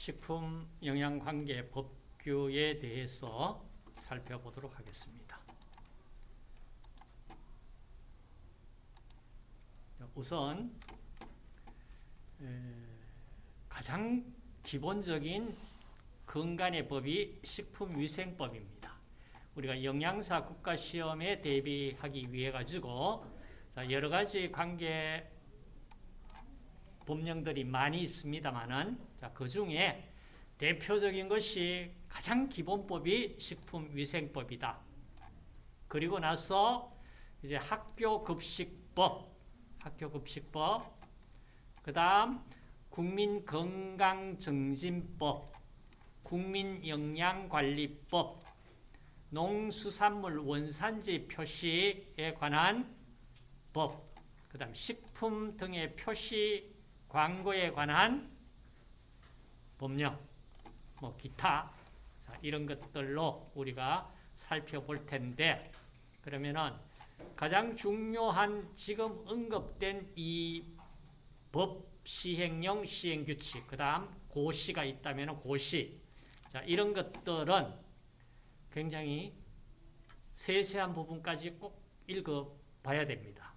식품 영양관계 법규에 대해서 살펴보도록 하겠습니다. 우선 가장 기본적인 건강의 법이 식품위생법입니다. 우리가 영양사 국가시험에 대비하기 위해 가지고 여러 가지 관계 법령들이 많이 있습니다만은 그 중에 대표적인 것이 가장 기본법이 식품위생법이다. 그리고 나서 이제 학교급식법, 학교급식법, 그 다음 국민건강증진법, 국민영양관리법, 농수산물 원산지 표시에 관한 법, 그 다음 식품 등의 표시 광고에 관한 법령, 뭐 기타 자, 이런 것들로 우리가 살펴볼 텐데 그러면은 가장 중요한 지금 언급된 이 법 시행령 시행규칙 그 다음 고시가 있다면 고시 자 이런 것들은 굉장히 세세한 부분까지 꼭 읽어봐야 됩니다.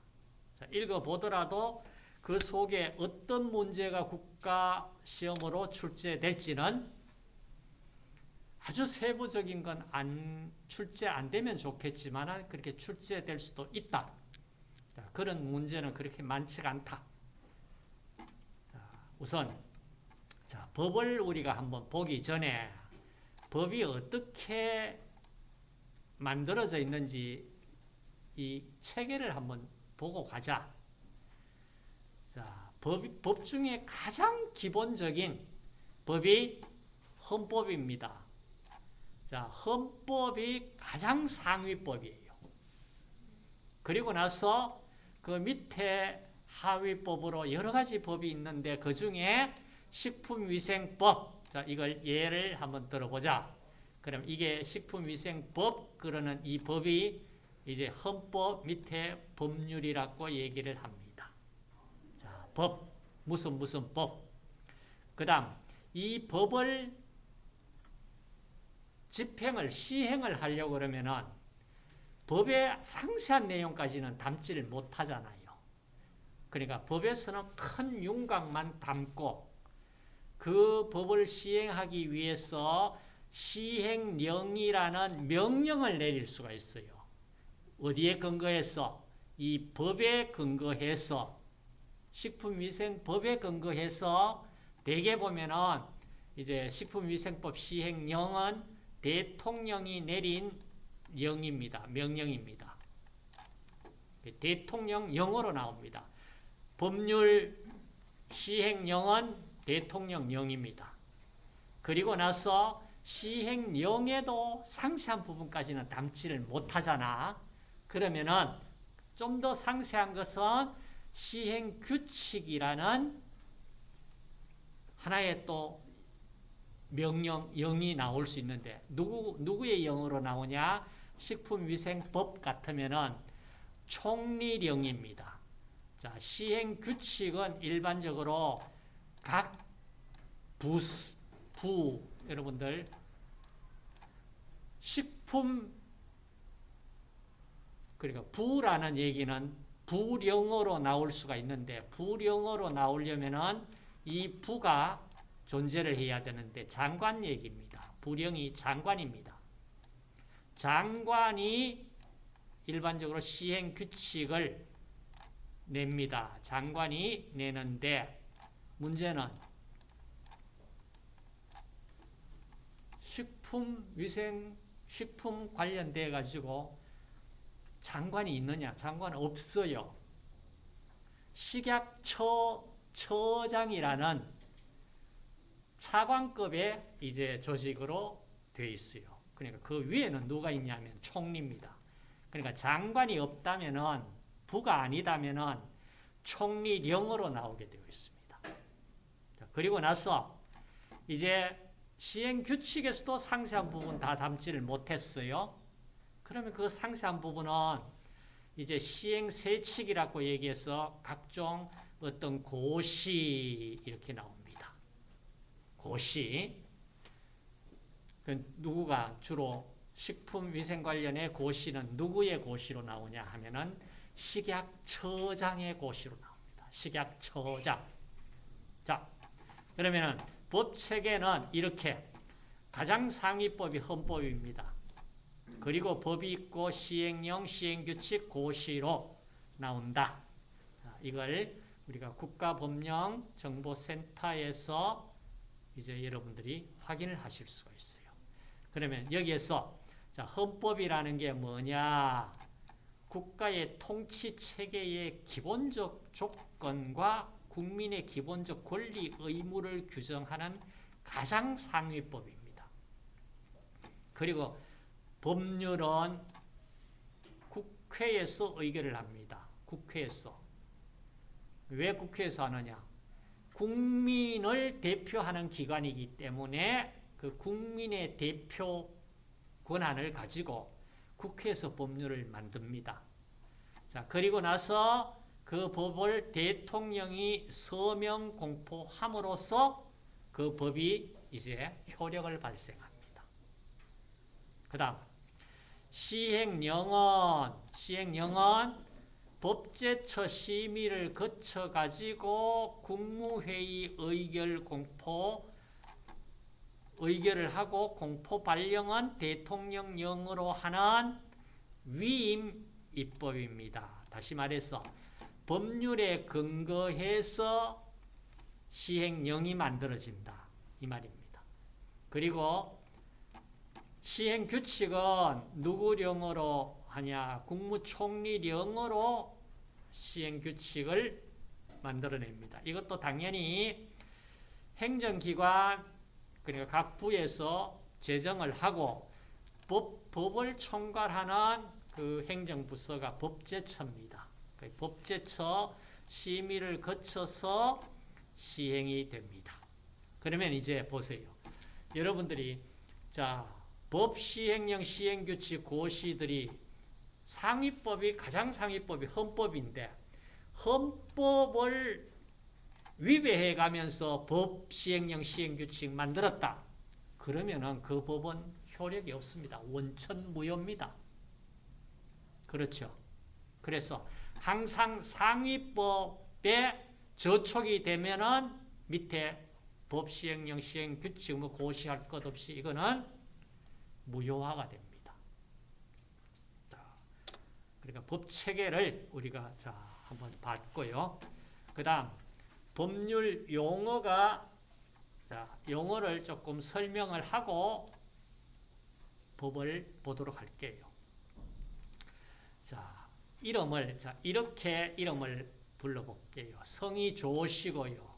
자, 읽어보더라도 그 속에 어떤 문제가 국가 시험으로 출제될지는 아주 세부적인 건 안 출제 안 되면 좋겠지만 그렇게 출제될 수도 있다. 자, 그런 문제는 그렇게 많지가 않다. 자, 우선 자, 법을 우리가 한번 보기 전에 법이 어떻게 만들어져 있는지 이 체계를 한번 보고 가자. 자, 법, 법 중에 가장 기본적인 법이 헌법입니다. 자, 헌법이 가장 상위법이에요. 그리고 나서 그 밑에 하위법으로 여러 가지 법이 있는데 그 중에 식품위생법, 자, 이걸 예를 한번 들어보자. 그럼 이게 식품위생법, 그러는 이 법이 이제 헌법 밑에 법률이라고 얘기를 합니다. 자, 법, 무슨 무슨 법. 그 다음, 이 법을 집행을, 시행을 하려고 그러면은 법의 상세한 내용까지는 담지를 못하잖아요. 그러니까 법에서는 큰 윤곽만 담고 그 법을 시행하기 위해서 시행령이라는 명령을 내릴 수가 있어요. 어디에 근거해서? 이 법에 근거해서 식품위생법에 근거해서 대개 보면은 이제 식품위생법 시행령은 대통령이 내린 영입니다. 명령입니다. 대통령 영어로 나옵니다. 법률 시행령은 대통령령입니다. 그리고 나서 시행령에도 상세한 부분까지는 담지를 못하잖아. 그러면은 좀 더 상세한 것은 시행 규칙이라는 하나의 또 명령, 영이 나올 수 있는데 누구, 누구의 영어로 나오냐? 식품위생법 같으면은 총리령입니다. 자, 시행 규칙은 일반적으로 각 부, 부, 여러분들 식품 그러니까 부라는 얘기는 부령어로 나올 수가 있는데 부령어로 나오려면은 이 부가 존재를 해야 되는데 장관 얘기입니다. 부령이 장관입니다. 장관이 일반적으로 시행 규칙을 냅니다. 장관이 내는데 문제는 식품 위생 식품 관련돼 가지고 장관이 있느냐? 장관은 없어요. 식약처 처장이라는 차관급의 이제 조직으로 되어 있어요. 그러니까 그 위에는 누가 있냐면 총리입니다. 그러니까 장관이 없다면은 부가 아니다면은 총리령으로 나오게 되어 있습니다. 그리고 나서 이제 시행 규칙에서도 상세한 부분 다 담지를 못했어요. 그러면 그 상세한 부분은 이제 시행 세칙이라고 얘기해서 각종 어떤 고시 이렇게 나옵니다. 고시. 그 누구가 주로 식품위생 관련의 고시는 누구의 고시로 나오냐 하면은 식약처장의 고시로 나옵니다. 식약처장. 자, 그러면은 법 체계는 이렇게 가장 상위법이 헌법입니다. 그리고 법이 있고 시행령, 시행규칙, 고시로 나온다. 자, 이걸 우리가 국가법령 정보센터에서 이제 여러분들이 확인을 하실 수가 있어요. 그러면 여기에서 자, 헌법이라는 게 뭐냐? 국가의 통치 체계의 기본적 조건과 국민의 기본적 권리 의무를 규정하는 가장 상위법입니다. 그리고 법률은 국회에서 의결을 합니다. 국회에서. 왜 국회에서 하느냐? 국민을 대표하는 기관이기 때문에 그 국민의 대표 권한을 가지고 국회에서 법률을 만듭니다. 자, 그리고 나서 그 법을 대통령이 서명 공포함으로써 그 법이 이제 효력을 발생합니다. 그 다음, 시행령은, 시행령은 법제처 심의를 거쳐가지고 국무회의 의결 공포, 의결을 하고 공포 발령은 대통령령으로 하는 위임 입법입니다. 다시 말해서 법률에 근거해서 시행령이 만들어진다. 이 말입니다. 그리고 시행 규칙은 누구령으로 하냐? 국무총리령으로 시행 규칙을 만들어냅니다. 이것도 당연히 행정기관 그러니까 각 부에서 제정을 하고 법, 법을 총괄하는 그 행정부서가 법제처입니다. 그 법제처 심의를 거쳐서 시행이 됩니다. 그러면 이제 보세요. 여러분들이 자, 법 시행령 시행규칙 고시들이 상위법이 가장 상위법이 헌법인데 헌법을 위배해 가면서 법 시행령 시행규칙 만들었다. 그러면은 그 법은 효력이 없습니다. 원천 무효입니다. 그렇죠. 그래서 항상 상위법에 저촉이 되면은 밑에 법 시행령 시행규칙 뭐 고시할 것 없이 이거는 무효화가 됩니다. 자, 그러니까 법 체계를 우리가 자 한번 봤고요. 그 다음 법률 용어가 자, 용어를 조금 설명을 하고 법을 보도록 할게요. 자, 이름을 자, 이렇게 이름을 불러볼게요. 성이 좋으시고요.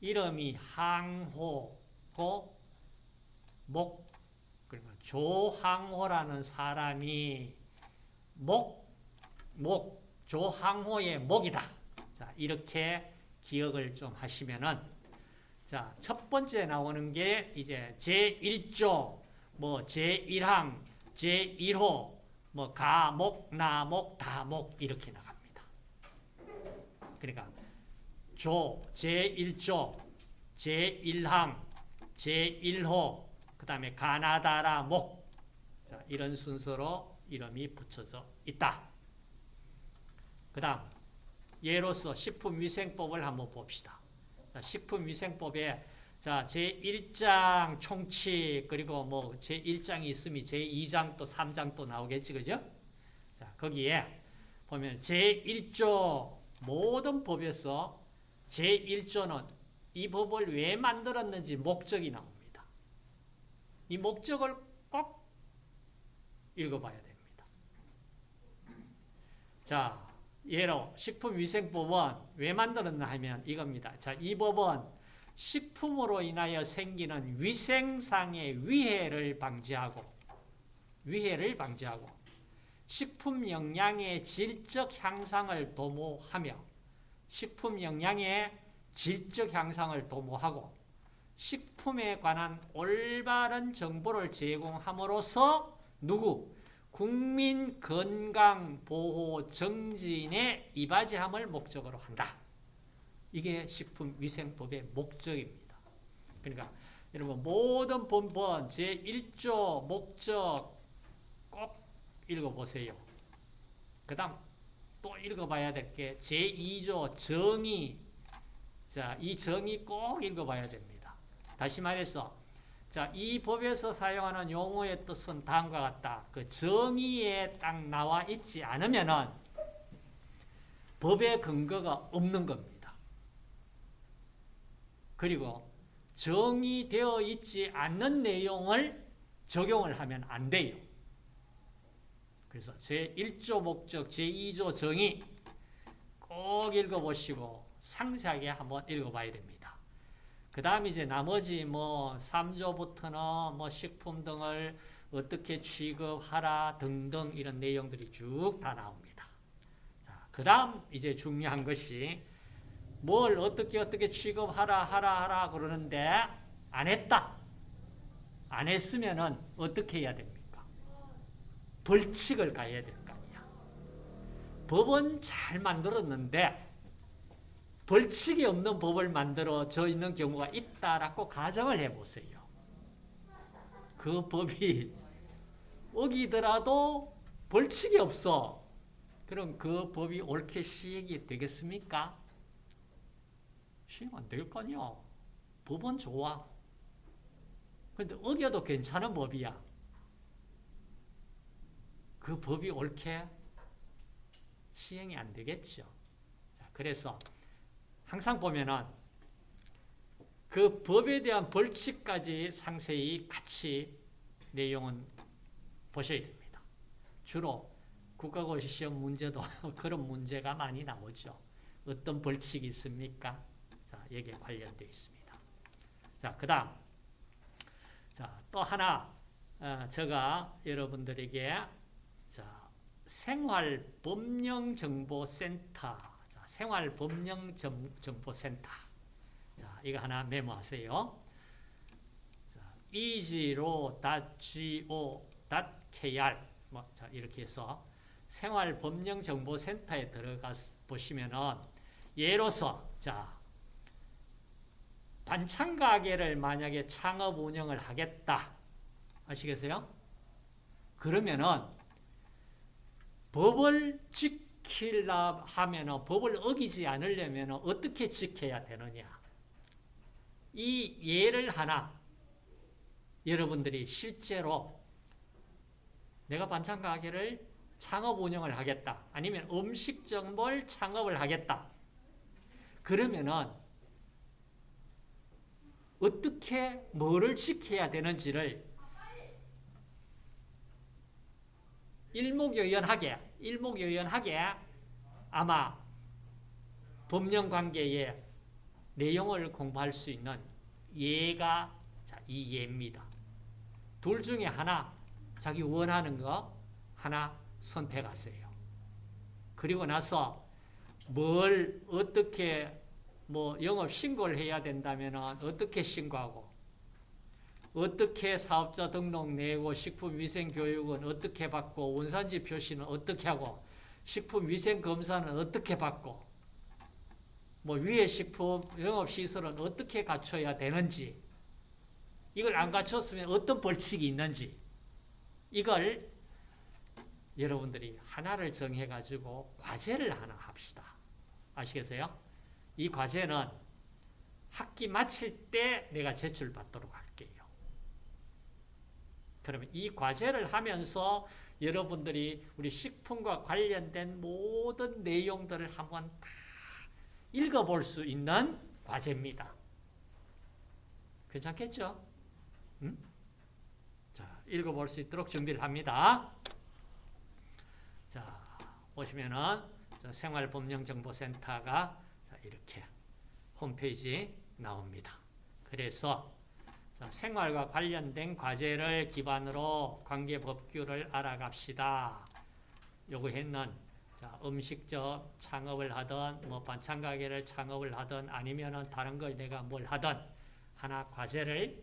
이름이 항호고 목 그러니까 조항호라는 사람이 목, 목, 조항호의 목이다. 자, 이렇게 기억을 좀 하시면은 자, 첫 번째 나오는 게 이제 제1조, 뭐 제1항, 제1호, 뭐 가목, 나목, 다목 이렇게 나갑니다. 그러니까 조, 제1조, 제1항, 제1호, 그 다음에 가나다라 목 자, 이런 순서로 이름이 붙여져 있다. 그 다음 예로서 식품위생법을 한번 봅시다. 자, 식품위생법에 자, 제1장 총칙 그리고 뭐 제1장이 있으면 제2장 또 3장 또 나오겠지 그죠? 자, 거기에 보면 제1조 모든 법에서 제1조는 이 법을 왜 만들었는지 목적이 나옵니다. 이 목적을 꼭 읽어봐야 됩니다. 자, 예로 식품위생법은 왜 만들었나 하면 이겁니다. 자, 이 법은 식품으로 인하여 생기는 위생상의 위해를 방지하고 위해를 방지하고 식품 영양의 질적 향상을 도모하며 식품 영양의 질적 향상을 도모하고 식품에 관한 올바른 정보를 제공함으로써 누구? 국민 건강 보호 정진에 이바지함을 목적으로 한다. 이게 식품 위생법의 목적입니다. 그러니까 여러분 모든 본본 제1조 목적 꼭 읽어보세요. 그 다음 또 읽어봐야 될 게 제2조 정의 자, 이 정의 꼭 읽어봐야 됩니다. 다시 말해서 자, 이 법에서 사용하는 용어의 뜻은 다음과 같다. 그 정의에 딱 나와 있지 않으면은 법의 근거가 없는 겁니다. 그리고 정의되어 있지 않는 내용을 적용을 하면 안 돼요. 그래서 제1조 목적, 제2조 정의 꼭 읽어보시고 상세하게 한번 읽어봐야 됩니다. 그 다음 이제 나머지 뭐 3조부터는 뭐 식품 등을 어떻게 취급하라 등등 이런 내용들이 쭉 다 나옵니다. 자, 그 다음 이제 중요한 것이 뭘 어떻게 어떻게 취급하라 하라 하라 그러는데 안 했다. 안 했으면은 어떻게 해야 됩니까? 벌칙을 가야 될 거 아니야. 법은 잘 만들었는데 벌칙이 없는 법을 만들어져 있는 경우가 있다라고 가정을 해보세요. 그 법이 어기더라도 벌칙이 없어. 그럼 그 법이 옳게 시행이 되겠습니까? 시행 안 될거 아니야. 법은 좋아. 근데 어겨도 괜찮은 법이야. 그 법이 옳게 시행이 안 되겠죠. 자, 그래서 항상 보면은 그 법에 대한 벌칙까지 상세히 같이 내용은 보셔야 됩니다. 주로 국가고시 시험 문제도 그런 문제가 많이 나오죠. 어떤 벌칙이 있습니까? 자, 여기에 관련되어 있습니다. 자, 그 다음. 자, 또 하나, 어, 제가 여러분들에게, 자, 생활법령정보센터, 자, 생활법령정보센터. 자, 이거 하나 메모하세요. 자, easy로.go.kr. 뭐, 자, 이렇게 해서 생활법령정보센터에 들어가 보시면은, 예로서, 자, 반찬 가게를 만약에 창업 운영을 하겠다. 아시겠어요? 그러면은 법을 지 키려 하면은 법을 어기지 않으려면 어떻게 지켜야 되느냐? 이 예를 하나 여러분들이 실제로 내가 반찬 가게를 창업 운영을 하겠다. 아니면 음식점을 창업을 하겠다. 그러면은 어떻게 뭐를 지켜야 되는지를 일목요연하게 일목요연하게 아마 법령관계의 내용을 공부할 수 있는 예가 이 예입니다. 둘 중에 하나 자기 원하는 거 하나 선택하세요. 그리고 나서 뭘 어떻게 뭐 영업 신고를 해야 된다면 어떻게 신고하고 어떻게 사업자 등록 내고 식품위생교육은 어떻게 받고 원산지 표시는 어떻게 하고 식품위생검사는 어떻게 받고 뭐 위에 식품 영업시설은 어떻게 갖춰야 되는지 이걸 안 갖췄으면 어떤 벌칙이 있는지 이걸 여러분들이 하나를 정해가지고 과제를 하나 합시다. 아시겠어요? 이 과제는 학기 마칠 때 내가 제출받도록 할게요. 그러면 이 과제를 하면서 여러분들이 우리 식품과 관련된 모든 내용들을 한번 다 읽어볼 수 있는 과제입니다. 괜찮겠죠? 응? 자, 읽어볼 수 있도록 준비를 합니다. 자, 보시면은 생활법령정보센터가 이렇게 홈페이지 나옵니다. 그래서 생활과 관련된 과제를 기반으로 관계 법규를 알아갑시다. 요구했는 음식점 창업을 하든 뭐 반찬 가게를 창업을 하든 아니면은 다른 걸 내가 뭘 하든 하나 과제를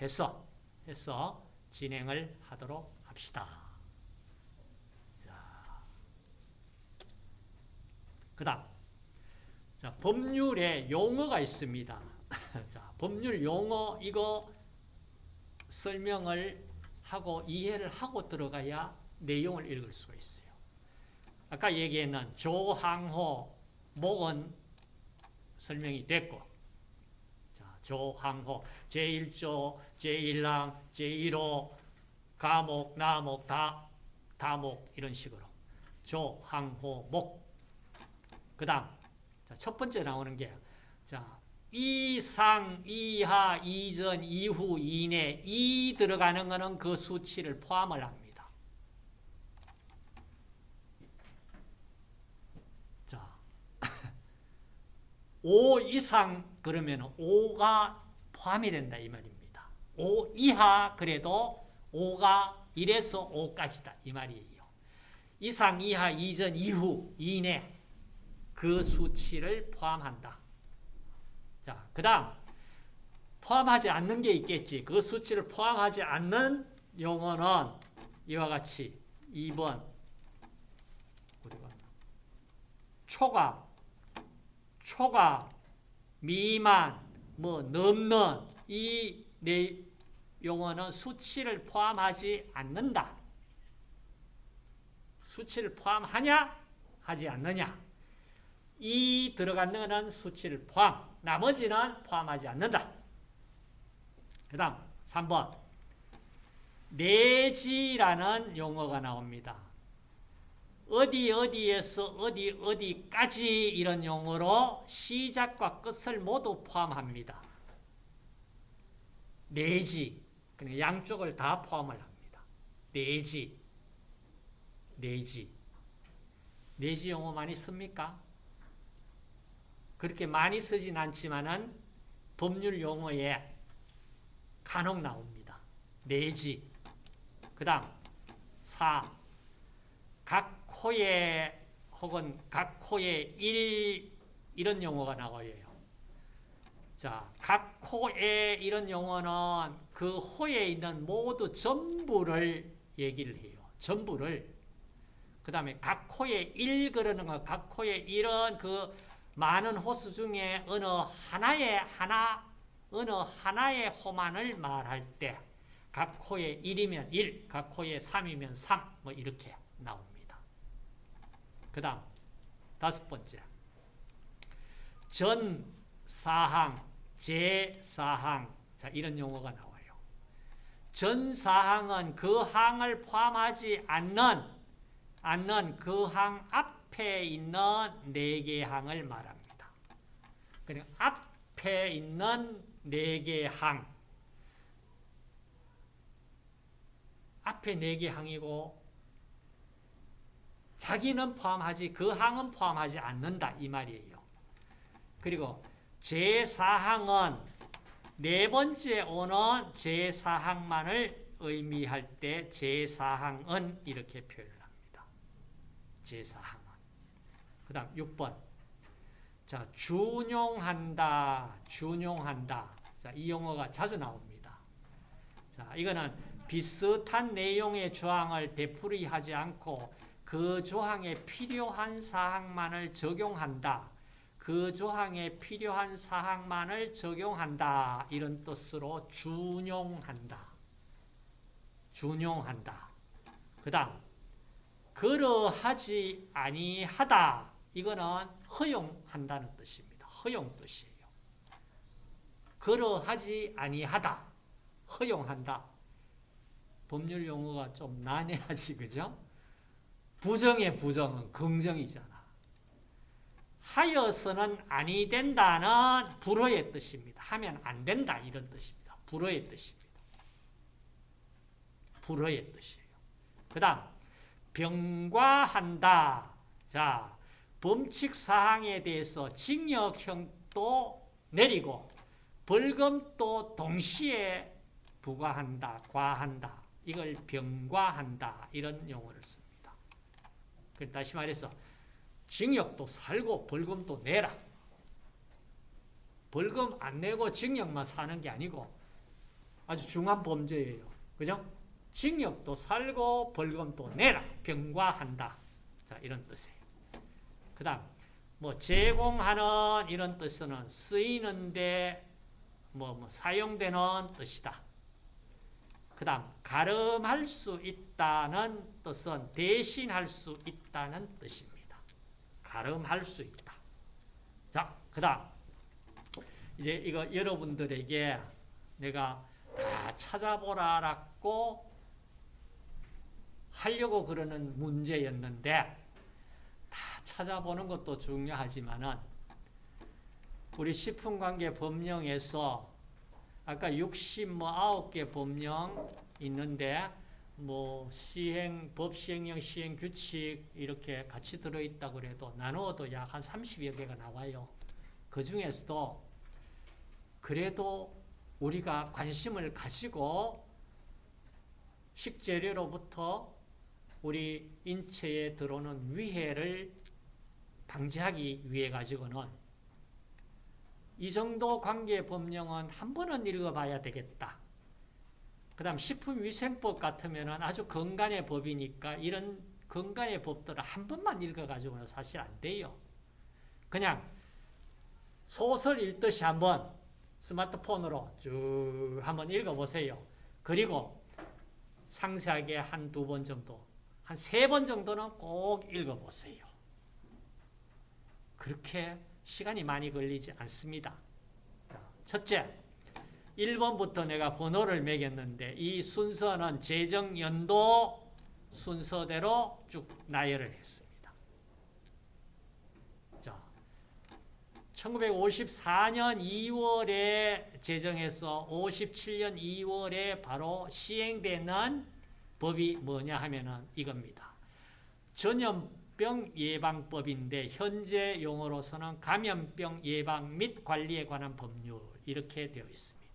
해서 해서 진행을 하도록 합시다. 자, 그다음 자, 법률에 용어가 있습니다. 자, 법률 용어 이거 설명을 하고 이해를 하고 들어가야 내용을 읽을 수가 있어요. 아까 얘기했는 조항호 목은 설명이 됐고 자, 조항호 제1조, 제1항, 제1호 가목, 나목, 다, 다목 이런 식으로 조항호 목 그 다음 첫 번째 나오는 게 자, 이상, 이하, 이전, 이후, 이내 이 들어가는 거는 그 수치를 포함을 합니다. 자, 5 이상 그러면 5가 포함이 된다 이 말입니다. 5 이하 그래도 5가 1에서 5까지다 이 말이에요. 이상, 이하, 이전, 이후, 이내 그 수치를 포함한다. 자, 그 다음 포함하지 않는 게 있겠지. 그 수치를 포함하지 않는 용어는 이와 같이 2번 초과, 초과, 미만, 뭐 넘는 이 네 용어는 수치를 포함하지 않는다. 수치를 포함하냐? 하지 않느냐? 이 들어가는 수치를 포함, 나머지는 포함하지 않는다. 그 다음 3번 내지라는 용어가 나옵니다. 어디 어디에서 어디 어디까지 이런 용어로 시작과 끝을 모두 포함합니다. 내지 그러니까 양쪽을 다 포함을 합니다. 내지 내지 내지 용어 많이 씁니까? 그렇게 많이 쓰진 않지만은 법률 용어에 간혹 나옵니다. 내지. 그 다음, 사. 각 코에 혹은 각 코에 일, 이런 용어가 나와요. 자, 각 코에 이런 용어는 그 호에 있는 모두 전부를 얘기를 해요. 전부를. 그 다음에 각 코에 일 그러는 거, 각 코에 일은 그 많은 호수 중에 어느 하나의 하나 어느 하나의 호만을 말할 때 각 호에 1이면 1, 각 호에 3이면 3, 뭐 이렇게 나옵니다. 그 다음 다섯 번째 전 사항, 제 사항 자 이런 용어가 나와요. 전 사항은 그 항을 포함하지 않는 않는 그 항 앞 에 있는 네 개 항을 말합니다. 그러니까 앞에 있는 네 개 항. 앞에 네 개 항이고 자기는 포함하지 그 항은 포함하지 않는다 이 말이에요. 그리고 제4항은 네 번째 오는 제4항만을 의미할 때 제4항은 이렇게 표현을 합니다. 제4항은. 그 다음 6번. 자, 준용한다, 준용한다. 자, 이 용어가 자주 나옵니다. 자, 이거는 비슷한 내용의 조항을 되풀이하지 않고 그 조항에 필요한 사항만을 적용한다. 그 조항에 필요한 사항만을 적용한다. 이런 뜻으로 준용한다. 준용한다. 그 다음, 그러하지 아니하다. 이거는 허용한다는 뜻입니다. 허용 뜻이에요. 그러하지 아니하다. 허용한다. 법률 용어가 좀 난해하지, 그죠? 부정의 부정은 긍정이잖아. 하여서는 아니 된다는 불어의 뜻입니다. 하면 안 된다 이런 뜻입니다. 불어의 뜻입니다. 불어의 뜻이에요. 그 다음 병과한다. 자, 범칙 사항에 대해서 징역형도 내리고 벌금도 동시에 부과한다, 과한다. 이걸 병과한다. 이런 용어를 씁니다. 다시 말해서 징역도 살고 벌금도 내라. 벌금 안 내고 징역만 사는 게 아니고 아주 중한 범죄예요. 그죠? 징역도 살고 벌금도 내라. 병과한다. 자, 이런 뜻이에요. 그 다음 뭐 제공하는 이런 뜻은 쓰이는데 뭐, 뭐 사용되는 뜻이다. 그 다음 가름할 수 있다는 뜻은 대신할 수 있다는 뜻입니다. 가름할 수 있다. 자, 그 다음 이제 이거 여러분들에게 내가 다 찾아보라라고 하려고 그러는 문제였는데 다 찾아보는 것도 중요하지만은 우리 식품관계 법령에서 아까 69개 법령 있는데 뭐 시행 법 시행령 시행 규칙 이렇게 같이 들어 있다고 그래도 나누어도 약 한 30여 개가 나와요. 그 중에서도 그래도 우리가 관심을 가지고 식재료로부터 우리 인체에 들어오는 위해를 방지하기 위해 가지고는 이 정도 관계 법령은 한 번은 읽어봐야 되겠다. 그 다음 식품위생법 같으면 아주 건강의 법이니까 이런 건강의 법들을 한 번만 읽어가지고는 사실 안 돼요. 그냥 소설 읽듯이 한번 스마트폰으로 쭉 한번 읽어보세요. 그리고 상세하게 한 두 번 정도, 한 세 번 정도는 꼭 읽어보세요. 그렇게 시간이 많이 걸리지 않습니다. 첫째, 1번부터 내가 번호를 매겼는데 이 순서는 재정연도 순서대로 쭉 나열을 했습니다. 자, 1954년 2월에 제정해서 57년 2월에 바로 시행되는 법이 뭐냐 하면은 이겁니다. 전염 병 예방법인데 현재 용어로서는 감염병 예방 및 관리에 관한 법률 이렇게 되어 있습니다.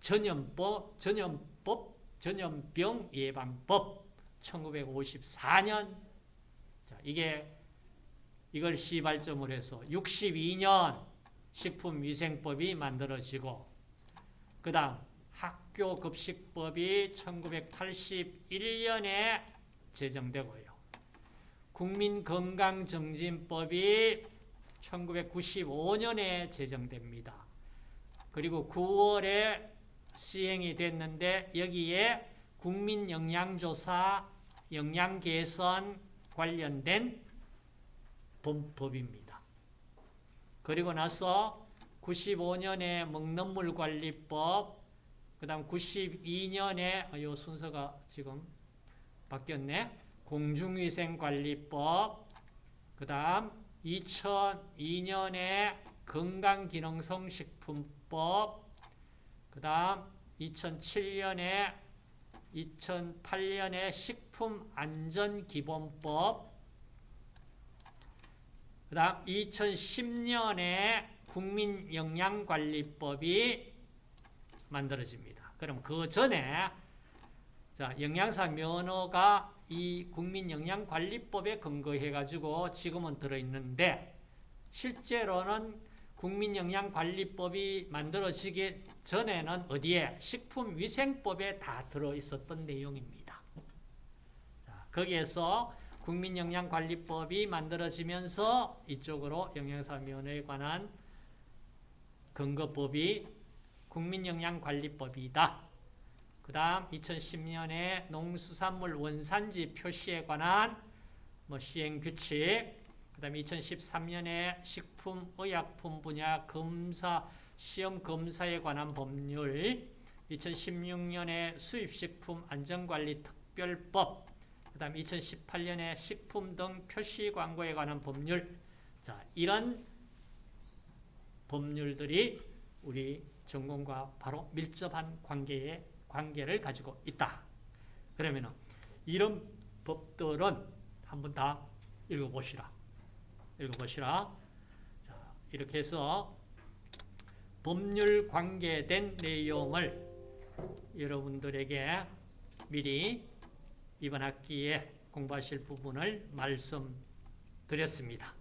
전염법, 전염법, 전염병 예방법 1954년 자, 이게 이걸 시발점을 해서 62년 식품위생법이 만들어지고 그 다음 학교급식법이 1981년에 제정되고요. 국민건강증진법이 1995년에 제정됩니다. 그리고 9월에 시행이 됐는데 여기에 국민영양조사, 영양개선 관련된 법입니다. 그리고 나서 95년에 먹는물관리법, 그 다음 92년에 이 순서가 지금 바뀌었네. 공중위생관리법, 그 다음 2002년에 건강기능성식품법, 그 다음 2007년에 2008년에 식품안전기본법 그 다음 2010년에 국민영양관리법이 만들어집니다. 그럼 그 전에 자, 영양사 면허가 이 국민영양관리법에 근거해가지고 지금은 들어있는데 실제로는 국민영양관리법이 만들어지기 전에는 어디에? 식품위생법에 다 들어있었던 내용입니다. 자, 거기에서 국민영양관리법이 만들어지면서 이쪽으로 영양사면에 관한 근거법이 국민영양관리법이다. 그 다음 2010년에 농수산물 원산지 표시에 관한 뭐 시행규칙, 그 다음에 2013년에 식품 의약품 분야 검사, 시험 검사에 관한 법률, 2016년에 수입식품 안전관리 특별법, 그 다음 2018년에 식품 등 표시 광고에 관한 법률, 자, 이런 법률들이 우리 전공과 바로 밀접한 관계에 관계를 가지고 있다. 그러면 이런 법들은 한번 다 읽어보시라. 읽어보시라. 자, 이렇게 해서 법률 관계된 내용을 여러분들에게 미리 이번 학기에 공부하실 부분을 말씀드렸습니다.